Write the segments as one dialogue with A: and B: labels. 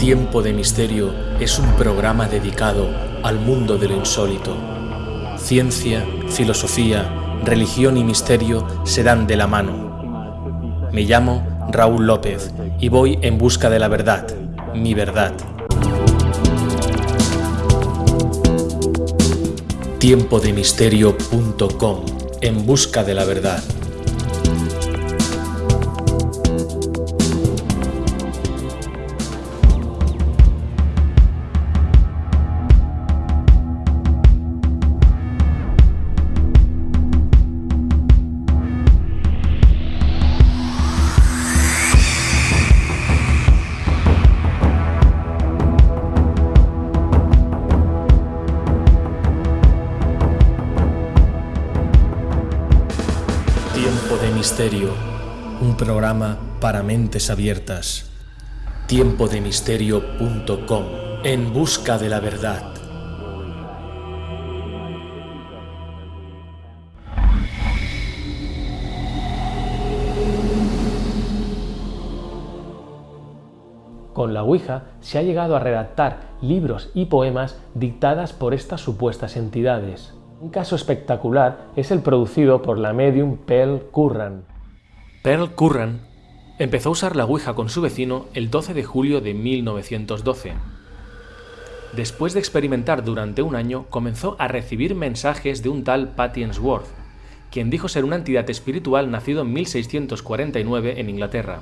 A: Tiempo de Misterio es un programa dedicado al mundo de lo insólito. Ciencia, filosofía, religión y misterio se dan de la mano. Me llamo Raúl López y voy en busca de la verdad, mi verdad. Tiempodemisterio.com En busca de la verdad. Misterio, un programa para mentes abiertas. Tiempodemisterio.com En busca de la verdad.
B: Con la Ouija se ha llegado a redactar libros y poemas dictadas por estas supuestas entidades. Un caso espectacular es el producido por la medium Pearl Curran. Pearl Curran empezó a usar la Ouija con su vecino el 12 de julio de 1912. Después de experimentar durante un año, comenzó a recibir mensajes de un tal Patty Ainsworth, quien dijo ser una entidad espiritual nacido en 1649 en Inglaterra.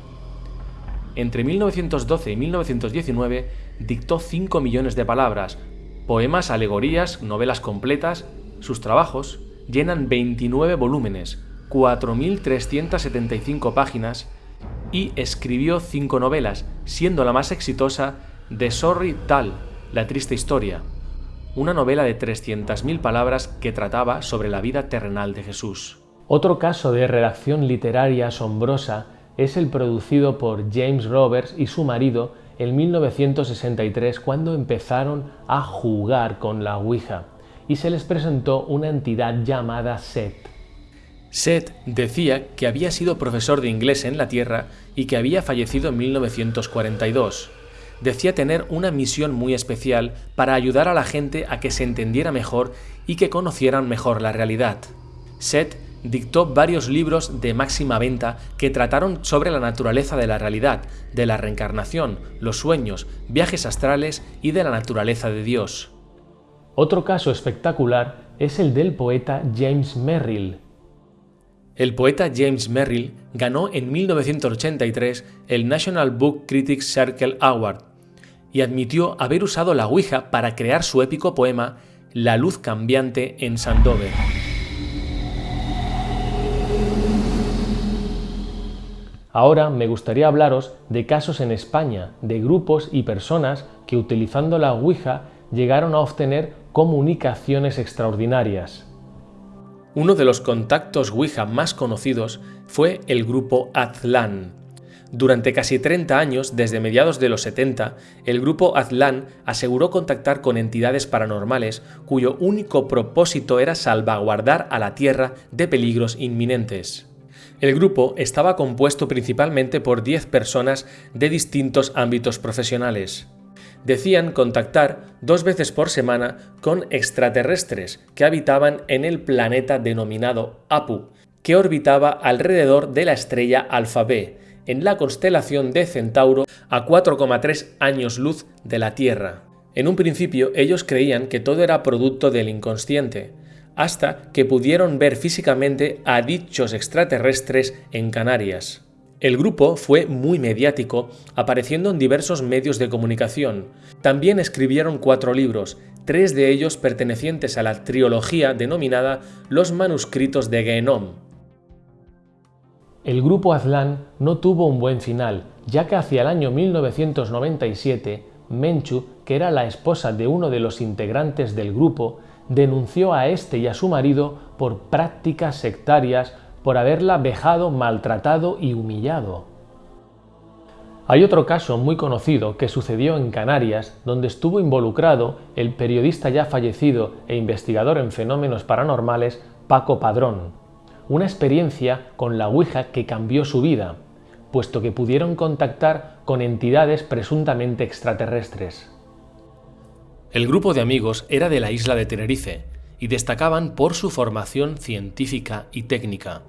B: Entre 1912 y 1919 dictó 5 millones de palabras, poemas, alegorías, novelas completas. Sus trabajos llenan 29 volúmenes, 4.375 páginas y escribió 5 novelas, siendo la más exitosa The Sorry Tale, La triste historia, una novela de 300.000 palabras que trataba sobre la vida terrenal de Jesús. Otro caso de redacción literaria asombrosa es el producido por James Roberts y su marido en 1963 cuando empezaron a jugar con la Ouija y se les presentó una entidad llamada Set. Set decía que había sido profesor de inglés en la Tierra y que había fallecido en 1942. Decía tener una misión muy especial para ayudar a la gente a que se entendiera mejor y que conocieran mejor la realidad. Set dictó varios libros de máxima venta que trataron sobre la naturaleza de la realidad, de la reencarnación, los sueños, viajes astrales y de la naturaleza de Dios. Otro caso espectacular es el del poeta James Merrill. El poeta James Merrill ganó en 1983 el National Book Critics Circle Award y admitió haber usado la Ouija para crear su épico poema La luz cambiante en Sandover. Ahora me gustaría hablaros de casos en España, de grupos y personas que utilizando la Ouija llegaron a obtener comunicaciones extraordinarias. Uno de los contactos Ouija más conocidos fue el grupo Aztlán. Durante casi 30 años, desde mediados de los 70, el grupo Aztlán aseguró contactar con entidades paranormales cuyo único propósito era salvaguardar a la Tierra de peligros inminentes. El grupo estaba compuesto principalmente por 10 personas de distintos ámbitos profesionales. Decían contactar dos veces por semana con extraterrestres que habitaban en el planeta denominado Apu, que orbitaba alrededor de la estrella Alfa B, en la constelación de Centauro a 4,3 años luz de la Tierra. En un principio ellos creían que todo era producto del inconsciente, hasta que pudieron ver físicamente a dichos extraterrestres en Canarias. El grupo fue muy mediático, apareciendo en diversos medios de comunicación. También escribieron cuatro libros, tres de ellos pertenecientes a la trilogía denominada Los manuscritos de Genom. El grupo Aztlán no tuvo un buen final, ya que hacia el año 1997, Menchu, que era la esposa de uno de los integrantes del grupo, denunció a este y a su marido por prácticas sectarias por haberla vejado, maltratado y humillado. Hay otro caso muy conocido que sucedió en Canarias, donde estuvo involucrado el periodista ya fallecido e investigador en fenómenos paranormales Paco Padrón. Una experiencia con la Ouija que cambió su vida. puesto que pudieron contactar con entidades presuntamente extraterrestres.
C: El grupo de amigos era de la isla de Tenerife y destacaban por su formación científica y técnica.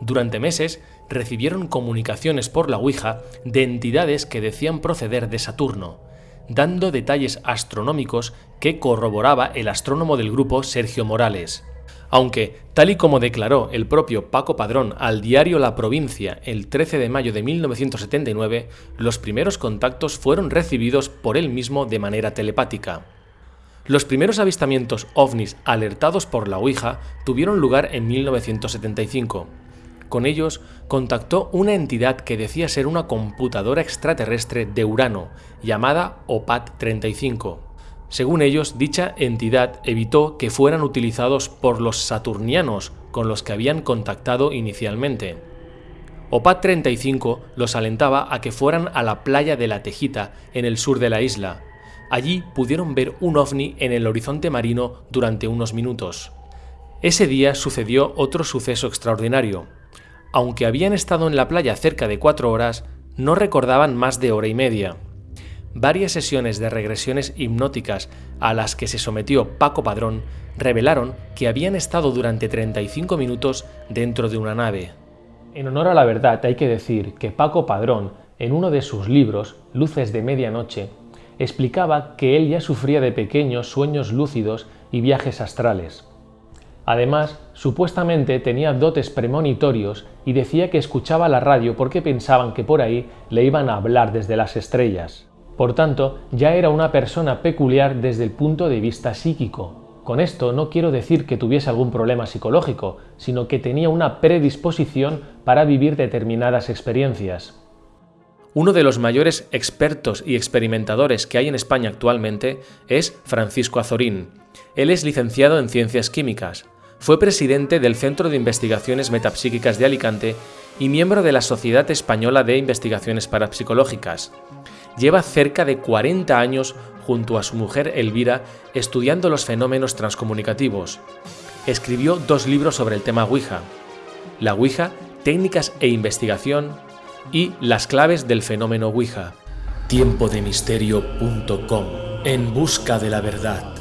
C: Durante meses recibieron comunicaciones por la Ouija de entidades que decían proceder de Saturno, dando detalles astronómicos que corroboraba el astrónomo del grupo Sergio Morales. Aunque, tal y como declaró el propio Paco Padrón al diario La Provincia el 13 de mayo de 1979, los primeros contactos fueron recibidos por él mismo de manera telepática. Los primeros avistamientos ovnis alertados por la Ouija tuvieron lugar en 1975. Con ellos contactó una entidad que decía ser una computadora extraterrestre de Urano, llamada OPAT-35. Según ellos, dicha entidad evitó que fueran utilizados por los saturnianos con los que habían contactado inicialmente. OPAT-35 los alentaba a que fueran a la playa de la Tejita, en el sur de la isla. Allí pudieron ver un ovni en el horizonte marino durante unos minutos. Ese día sucedió otro suceso extraordinario. Aunque habían estado en la playa cerca de cuatro horas, no recordaban más de hora y media. Varias sesiones de regresiones hipnóticas a las que se sometió Paco Padrón revelaron que habían estado durante 35 minutos dentro de una nave.
B: En honor a la verdad hay que decir que Paco Padrón, en uno de sus libros, Luces de Medianoche, explicaba que él ya sufría de pequeños sueños lúcidos y viajes astrales. Además, supuestamente tenía dotes premonitorios y decía que escuchaba la radio porque pensaban que por ahí le iban a hablar desde las estrellas. Por tanto, ya era una persona peculiar desde el punto de vista psíquico. Con esto no quiero decir que tuviese algún problema psicológico, sino que tenía una predisposición para vivir determinadas experiencias.
C: Uno de los mayores expertos y experimentadores que hay en España actualmente es Francisco Azorín. Él es licenciado en Ciencias Químicas, fue presidente del Centro de Investigaciones Metapsíquicas de Alicante y miembro de la Sociedad Española de Investigaciones Parapsicológicas. Lleva cerca de 40 años junto a su mujer Elvira estudiando los fenómenos transcomunicativos. Escribió dos libros sobre el tema Ouija. La Ouija, técnicas e investigación y las claves del fenómeno Ouija. Tiempodemisterio.com En busca de la verdad.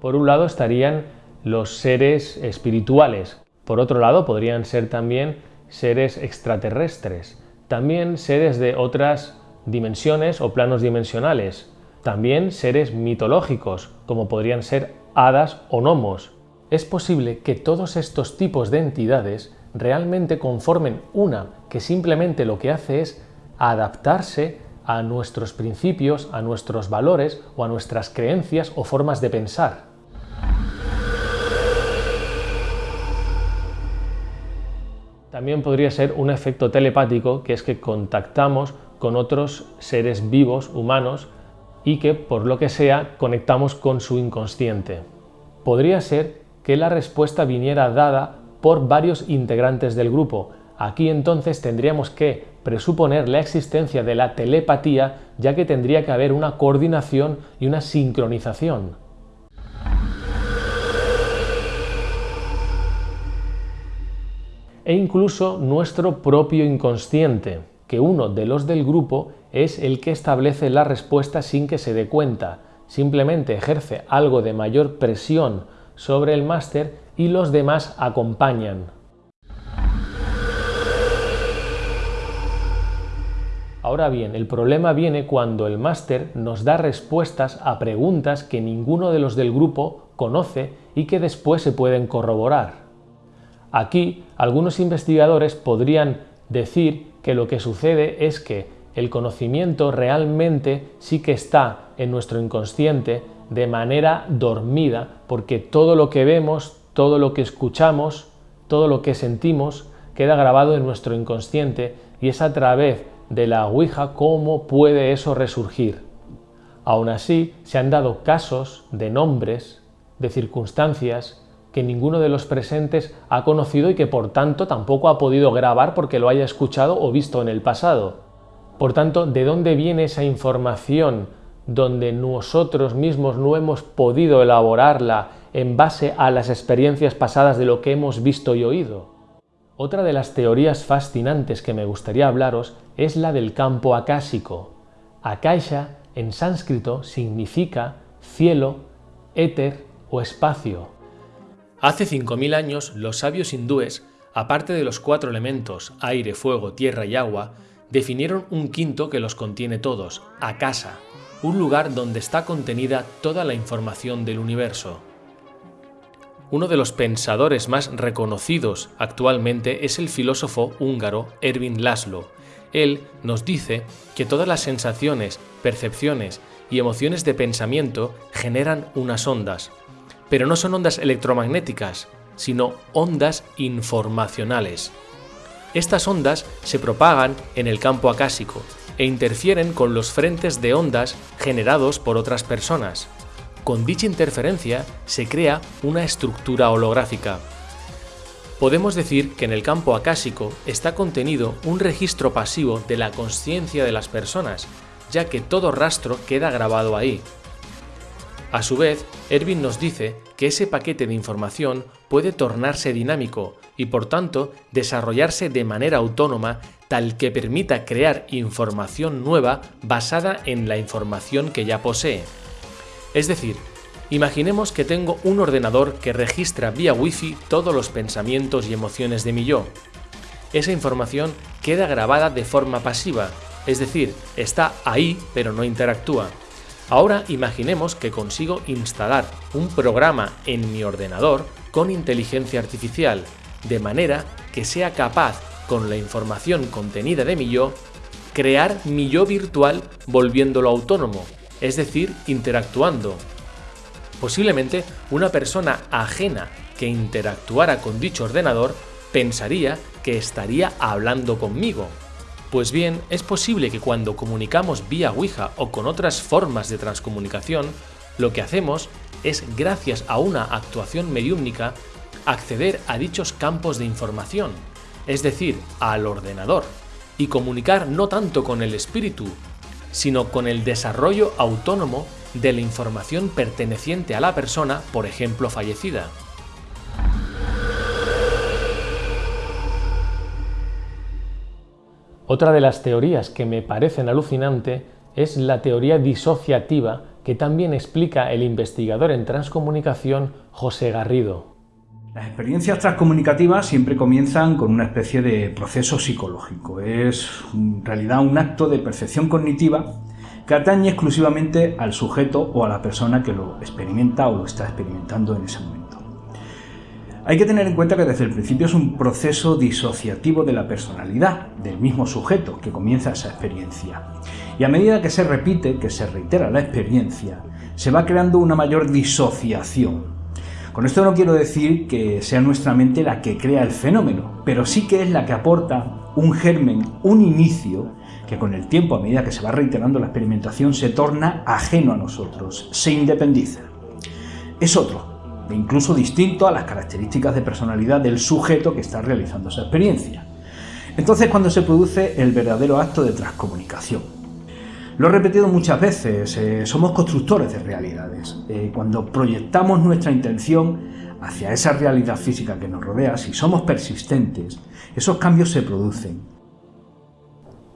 B: Por un lado estarían los seres espirituales, por otro lado podrían ser también seres extraterrestres, también seres de otras dimensiones o planos dimensionales, también seres mitológicos, como podrían ser hadas o gnomos. Es posible que todos estos tipos de entidades realmente conformen una que simplemente lo que hace es adaptarse a nuestros principios, a nuestros valores o a nuestras creencias o formas de pensar. También podría ser un efecto telepático, que es que contactamos con otros seres vivos, humanos, y que por lo que sea conectamos con su inconsciente. Podría ser que la respuesta viniera dada por varios integrantes del grupo. Aquí entonces tendríamos que presuponer la existencia de la telepatía, ya que tendría que haber una coordinación y una sincronización. E incluso nuestro propio inconsciente, que uno de los del grupo es el que establece la respuesta sin que se dé cuenta, simplemente ejerce algo de mayor presión sobre el máster y los demás acompañan. Ahora bien, el problema viene cuando el máster nos da respuestas a preguntas que ninguno de los del grupo conoce y que después se pueden corroborar. Aquí algunos investigadores podrían decir que lo que sucede es que el conocimiento realmente sí que está en nuestro inconsciente de manera dormida, porque todo lo que vemos, todo lo que escuchamos, todo lo que sentimos queda grabado en nuestro inconsciente y es a través de la Ouija cómo puede eso resurgir. Aún así, se han dado casos de nombres, de circunstancias,
D: que ninguno de los presentes ha conocido y que por tanto tampoco ha podido grabar porque lo haya escuchado o visto en el pasado. Por tanto, ¿de dónde viene esa información donde nosotros mismos no hemos podido elaborarla en base a las experiencias pasadas de lo que hemos visto y oído? Otra de las teorías fascinantes que me gustaría hablaros es la del campo acásico. Akasha en sánscrito significa cielo, éter o espacio.
B: Hace 5.000 años los sabios hindúes, aparte de los cuatro elementos, aire, fuego, tierra y agua, definieron un quinto que los contiene todos, Akasa, un lugar donde está contenida toda la información del universo. Uno de los pensadores más reconocidos actualmente es el filósofo húngaro Erwin Laszlo. Él nos dice que todas las sensaciones, percepciones y emociones de pensamiento generan unas ondas, pero no son ondas electromagnéticas, sino ondas informacionales. Estas ondas se propagan en el campo acásico e interfieren con los frentes de ondas generados por otras personas. Con dicha interferencia se crea una estructura holográfica. Podemos decir que en el campo acásico está contenido un registro pasivo de la conciencia de las personas, ya que todo rastro queda grabado ahí, a su vez, Erwin nos dice que ese paquete de información puede tornarse dinámico y por tanto desarrollarse de manera autónoma tal que permita crear información nueva basada en la información que ya posee. Es decir, imaginemos que tengo un ordenador que registra vía Wi-Fi todos los pensamientos y emociones de mi yo. Esa información queda grabada de forma pasiva, es decir, está ahí pero no interactúa. Ahora imaginemos que consigo instalar un programa en mi ordenador con inteligencia artificial, de manera que sea capaz, con la información contenida de mi yo, crear mi yo virtual volviéndolo autónomo, es decir, interactuando. Posiblemente una persona ajena que interactuara con dicho ordenador pensaría que estaría hablando conmigo, pues bien, es posible que cuando comunicamos vía Ouija o con otras formas de transcomunicación, lo que hacemos es, gracias a una actuación mediúmnica, acceder a dichos campos de información, es decir, al ordenador, y comunicar no tanto con el espíritu, sino con el desarrollo autónomo de la información perteneciente a la persona, por ejemplo, fallecida.
D: Otra de las teorías que me parecen alucinante es la teoría disociativa que también explica el investigador en transcomunicación José Garrido.
E: Las experiencias transcomunicativas siempre comienzan con una especie de proceso psicológico. Es en realidad un acto de percepción cognitiva que atañe exclusivamente al sujeto o a la persona que lo experimenta o lo está experimentando en ese momento. Hay que tener en cuenta que desde el principio es un proceso disociativo de la personalidad del mismo sujeto que comienza esa experiencia. Y a medida que se repite, que se reitera la experiencia, se va creando una mayor disociación. Con esto no quiero decir que sea nuestra mente la que crea el fenómeno, pero sí que es la que aporta un germen, un inicio, que con el tiempo, a medida que se va reiterando la experimentación, se torna ajeno a nosotros, se independiza. Es otro, e incluso distinto a las características de personalidad del sujeto que está realizando esa experiencia. Entonces cuando se produce el verdadero acto de transcomunicación. Lo he repetido muchas veces, eh, somos constructores de realidades. Eh, cuando proyectamos nuestra intención hacia esa realidad física que nos rodea, si somos persistentes, esos cambios se producen.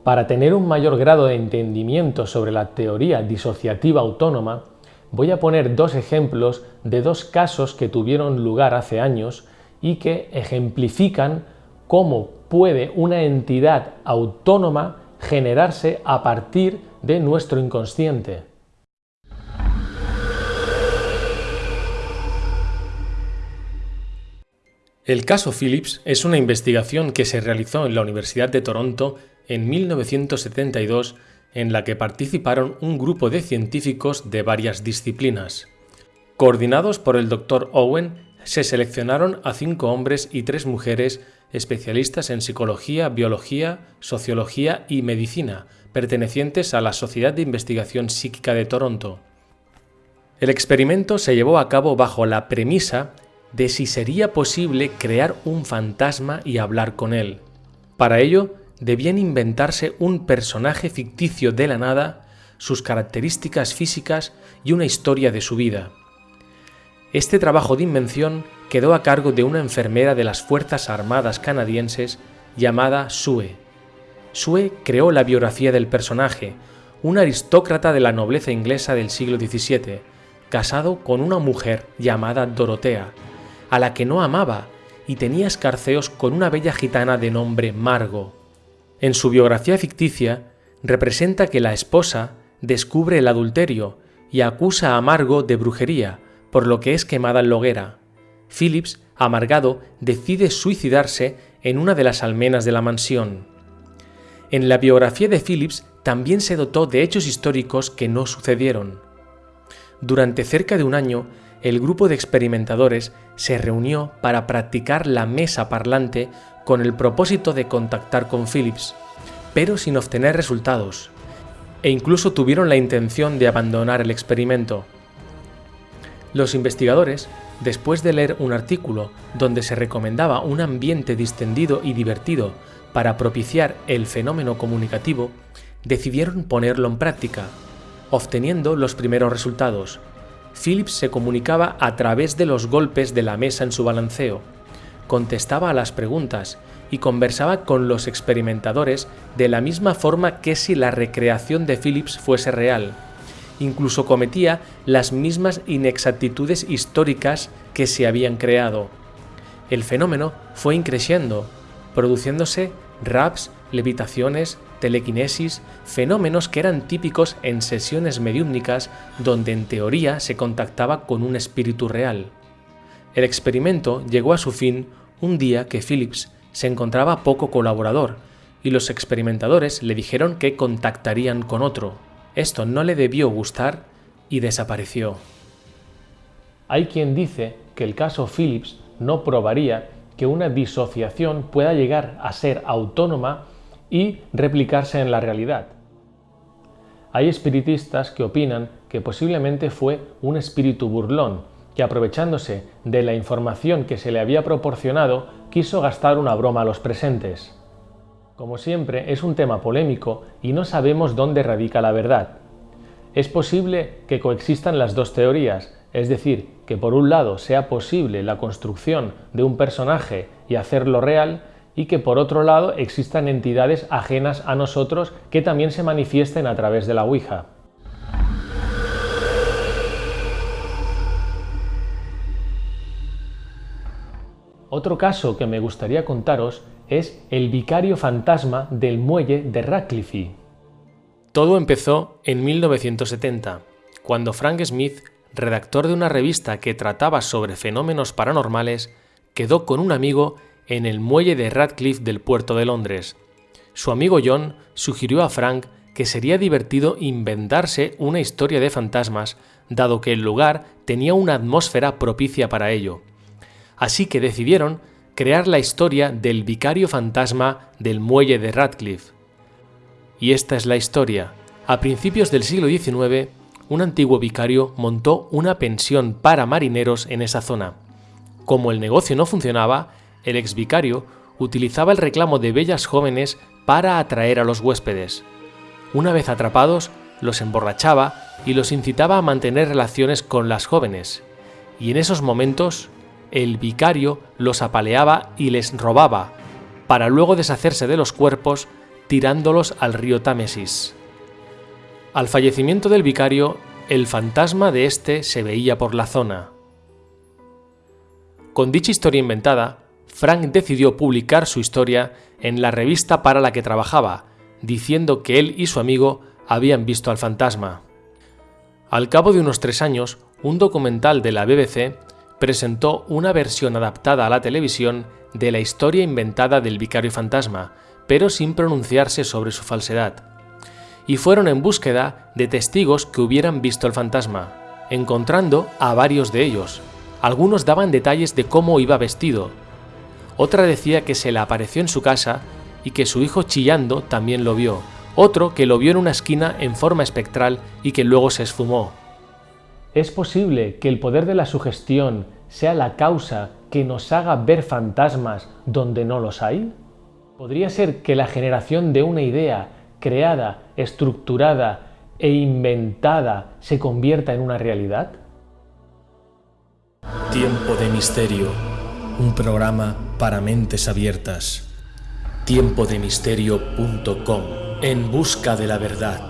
D: Para tener un mayor grado de entendimiento sobre la teoría disociativa autónoma, Voy a poner dos ejemplos de dos casos que tuvieron lugar hace años y que ejemplifican cómo puede una entidad autónoma generarse a partir de nuestro inconsciente.
B: El caso Phillips es una investigación que se realizó en la Universidad de Toronto en 1972 en la que participaron un grupo de científicos de varias disciplinas. Coordinados por el Dr. Owen, se seleccionaron a cinco hombres y tres mujeres especialistas en psicología, biología, sociología y medicina, pertenecientes a la Sociedad de Investigación Psíquica de Toronto. El experimento se llevó a cabo bajo la premisa de si sería posible crear un fantasma y hablar con él. Para ello, debían inventarse un personaje ficticio de la nada, sus características físicas y una historia de su vida. Este trabajo de invención quedó a cargo de una enfermera de las Fuerzas Armadas canadienses llamada Sue. Sue creó la biografía del personaje, un aristócrata de la nobleza inglesa del siglo XVII, casado con una mujer llamada Dorotea, a la que no amaba y tenía escarceos con una bella gitana de nombre Margo. En su biografía ficticia representa que la esposa descubre el adulterio y acusa a Margo de brujería, por lo que es quemada en la hoguera. Phillips, amargado, decide suicidarse en una de las almenas de la mansión. En la biografía de Phillips también se dotó de hechos históricos que no sucedieron. Durante cerca de un año, el grupo de experimentadores se reunió para practicar la mesa parlante con el propósito de contactar con Phillips, pero sin obtener resultados, e incluso tuvieron la intención de abandonar el experimento. Los investigadores, después de leer un artículo donde se recomendaba un ambiente distendido y divertido para propiciar el fenómeno comunicativo, decidieron ponerlo en práctica, obteniendo los primeros resultados. Phillips se comunicaba a través de los golpes de la mesa en su balanceo, contestaba a las preguntas y conversaba con los experimentadores de la misma forma que si la recreación de Phillips fuese real. Incluso cometía las mismas inexactitudes históricas que se habían creado. El fenómeno fue increciendo, produciéndose raps, levitaciones, telequinesis, fenómenos que eran típicos en sesiones mediúmnicas donde en teoría se contactaba con un espíritu real. El experimento llegó a su fin un día que Phillips se encontraba poco colaborador y los experimentadores le dijeron que contactarían con otro. Esto no le debió gustar y desapareció.
D: Hay quien dice que el caso Phillips no probaría que una disociación pueda llegar a ser autónoma y replicarse en la realidad. Hay espiritistas que opinan que posiblemente fue un espíritu burlón que aprovechándose de la información que se le había proporcionado quiso gastar una broma a los presentes. Como siempre, es un tema polémico y no sabemos dónde radica la verdad. Es posible que coexistan las dos teorías, es decir, que por un lado sea posible la construcción de un personaje y hacerlo real, y que por otro lado existan entidades ajenas a nosotros que también se manifiesten a través de la Ouija. Otro caso que me gustaría contaros es el vicario fantasma del muelle de Radcliffe.
B: Todo empezó en 1970, cuando Frank Smith, redactor de una revista que trataba sobre fenómenos paranormales, quedó con un amigo en el muelle de Radcliffe del puerto de Londres. Su amigo John sugirió a Frank que sería divertido inventarse una historia de fantasmas, dado que el lugar tenía una atmósfera propicia para ello. Así que decidieron crear la historia del vicario fantasma del muelle de Radcliffe. Y esta es la historia. A principios del siglo XIX, un antiguo vicario montó una pensión para marineros en esa zona. Como el negocio no funcionaba, el ex vicario utilizaba el reclamo de bellas jóvenes para atraer a los huéspedes. Una vez atrapados, los emborrachaba y los incitaba a mantener relaciones con las jóvenes. Y en esos momentos, el vicario los apaleaba y les robaba, para luego deshacerse de los cuerpos tirándolos al río Támesis. Al fallecimiento del vicario, el fantasma de éste se veía por la zona. Con dicha historia inventada, Frank decidió publicar su historia en la revista para la que trabajaba, diciendo que él y su amigo habían visto al fantasma. Al cabo de unos tres años, un documental de la BBC presentó una versión adaptada a la televisión de la historia inventada del vicario fantasma, pero sin pronunciarse sobre su falsedad. Y fueron en búsqueda de testigos que hubieran visto el fantasma, encontrando a varios de ellos. Algunos daban detalles de cómo iba vestido, otra decía que se le apareció en su casa y que su hijo chillando también lo vio. Otro que lo vio en una esquina en forma espectral y que luego se esfumó.
D: Es posible que el poder de la sugestión
B: sea la causa que nos haga ver fantasmas donde no los hay? ¿Podría ser que la generación de una idea creada, estructurada e inventada se convierta en una realidad?
F: Tiempo de Misterio, un programa para mentes abiertas. Tiempodemisterio.com, en busca de la verdad.